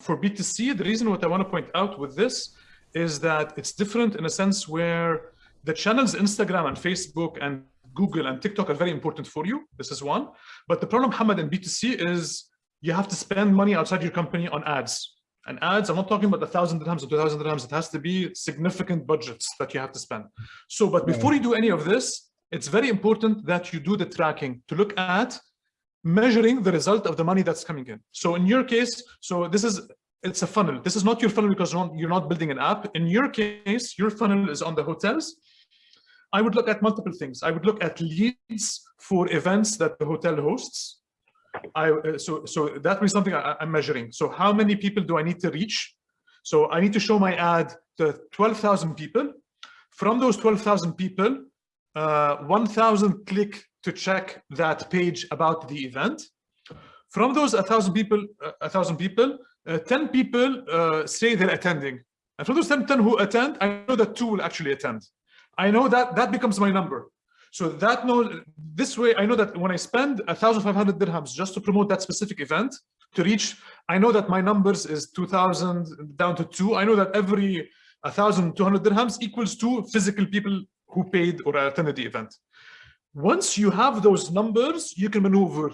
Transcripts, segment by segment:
for B2C, the reason what I want to point out with this is that it's different in a sense where the channels Instagram and Facebook and Google and TikTok are very important for you. This is one. But the problem, Hamad, in B2C is you have to spend money outside your company on ads. And ads, I'm not talking about a thousand dirhams or two thousand dirhams. It has to be significant budgets that you have to spend. So, but before you do any of this, it's very important that you do the tracking to look at measuring the result of the money that's coming in. So in your case, so this is, it's a funnel. This is not your funnel because you're not, building an app. In your case, your funnel is on the hotels. I would look at multiple things. I would look at leads for events that the hotel hosts. I, uh, so, so that means something I, I'm measuring. So how many people do I need to reach? So I need to show my ad to 12,000 people. From those 12,000 people, uh, 1,000 click to check that page about the event. From those 1,000 people, uh, 1,000 people, uh, 10 people uh, say they're attending. And from those 10, 10 who attend, I know that two will actually attend. I know that that becomes my number. So that knows this way, I know that when I spend 1,500 dirhams just to promote that specific event to reach, I know that my numbers is 2,000 down to two. I know that every 1,200 dirhams equals two physical people who paid or attended the event. Once you have those numbers, you can maneuver.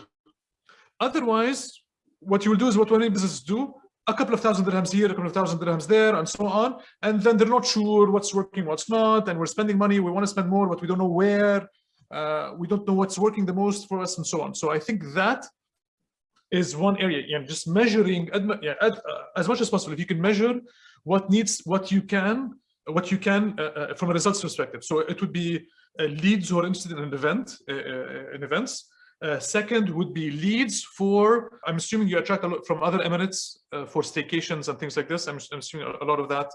Otherwise, what you will do is what many businesses do, a couple of thousand dirhams here, a couple of thousand dirhams there, and so on. And then they're not sure what's working, what's not, and we're spending money, we want to spend more, but we don't know where. Uh, we don't know what's working the most for us, and so on. So I think that is one area. Yeah, just measuring yeah, uh, as much as possible. If you can measure what needs, what you can, what you can uh, uh, from a results perspective. So it would be uh, leads who are interested in an event, uh, uh, in events. second would be leads for, I'm assuming you attract a lot from other Emirates for staycations and things like this. I'm, I'm assuming a lot of that,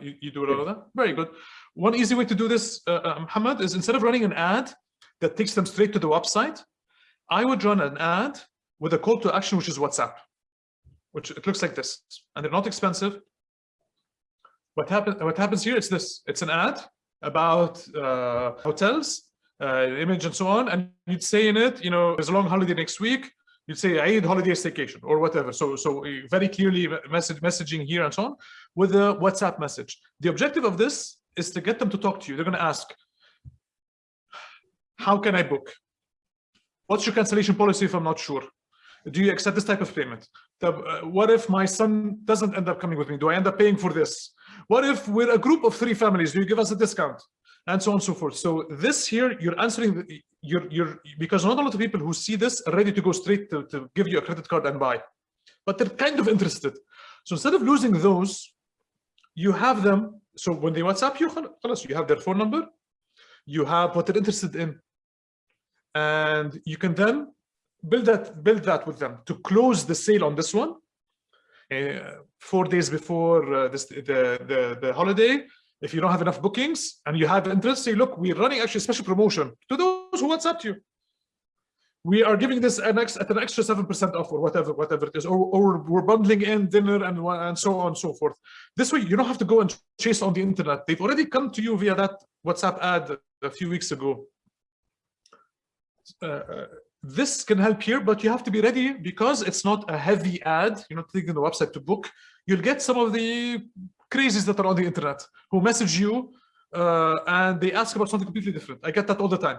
you, you, do a lot of that. Very good. One easy way to do this, Muhammad, is instead of running an ad that takes them straight to the website, I would run an ad with a call to action, which is WhatsApp, which it looks like this. And they're not expensive. What, happen, what happens here is this. It's an ad about uh, hotels, uh, image and so on, and you'd say in it, you know, there's a long holiday next week, you'd say Eid holiday staycation or whatever. So, so very clearly message, messaging here and so on with a WhatsApp message. The objective of this is to get them to talk to you. They're going to ask, how can I book? What's your cancellation policy if I'm not sure? Do you accept this type of payment? Uh, what if my son doesn't end up coming with me? Do I end up paying for this? What if we're a group of three families? Do you give us a discount? And so on and so forth. So this here, you're answering, you're, you're, because not a lot of people who see this are ready to go straight to, to give you a credit card and buy, but they're kind of interested. So instead of losing those, you have them. So when they WhatsApp you, you have their phone number, you have what they're interested in, and you can then build that build that with them to close the sale on this one four days before uh, this, the, the, the holiday, if you don't have enough bookings and you have interest, say, look, we're running actually a special promotion to those who WhatsApp you. We are giving this an ex at an extra 7% off or whatever, whatever it is, or, or we're bundling in dinner and, and so on and so forth. This way, you don't have to go and chase on the internet. They've already come to you via that WhatsApp ad a few weeks ago. Uh, uh this can help here, but you have to be ready because it's not a heavy ad. You're not taking the website to book. You'll get some of the crazies that are on the internet who message you uh, and they ask about something completely different. I get that all the time.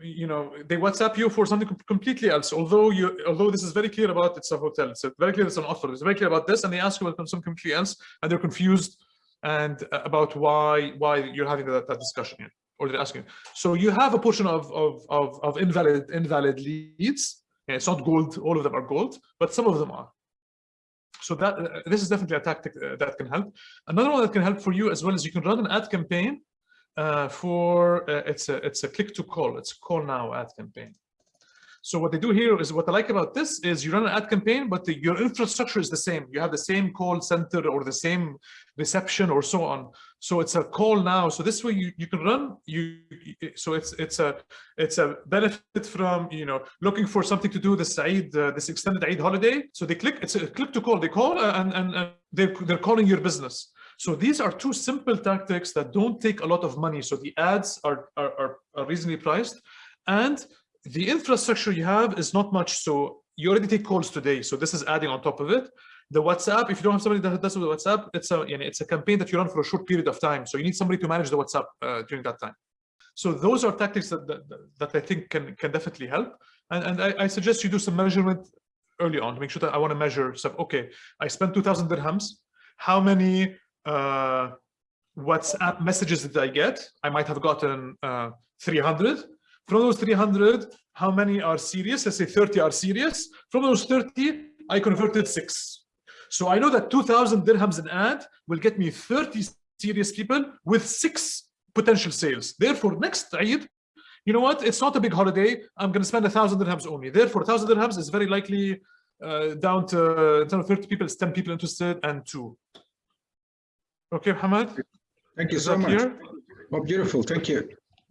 You know, they WhatsApp you for something completely else. Although you, although this is very clear about it's a hotel, it's very clear it's an offer. It's very clear about this, and they ask you about something completely else, and they're confused and uh, about why why you're having that, that discussion here or they're asking. So you have a portion of, of, of, of invalid, invalid leads. it's not gold, all of them are gold, but some of them are. So that uh, this is definitely a tactic uh, that can help. Another one that can help for you as well is you can run an ad campaign uh, for uh, it's a it's a click to call. It's call now ad campaign. So what they do here is what I like about this is you run an ad campaign, but the, your infrastructure is the same. You have the same call center or the same reception or so on. So it's a call now. So this way you, you can run you. So it's it's a it's a benefit from you know looking for something to do this Eid uh, this extended Eid holiday. So they click it's a click to call. They call and and, and they're they're calling your business. So these are two simple tactics that don't take a lot of money. So the ads are are, are reasonably priced and the infrastructure you have is not much. So you already take calls today. So this is adding on top of it. The WhatsApp, if you don't have somebody that does with WhatsApp, it's a, you know, it's a campaign that you run for a short period of time. So you need somebody to manage the WhatsApp uh, during that time. So those are tactics that, that, that I think can, can definitely help. And, and I, I suggest you do some measurement early on to make sure that I want to measure stuff. Okay, I spent 2000 dirhams. How many uh, WhatsApp messages did I get? I might have gotten uh, 300. From those 300, how many are serious? Let's say 30 are serious. From those 30, I converted six. So I know that 2000 dirhams an ad will get me 30 serious people with six potential sales. Therefore, next Eid, you know what? It's not a big holiday. I'm going to spend a thousand dirhams only. Therefore, a thousand dirhams is very likely uh, down to uh, 30 people, it's 10 people interested and two. Okay, Hamad? Thank you so much. Oh, beautiful. Thank you.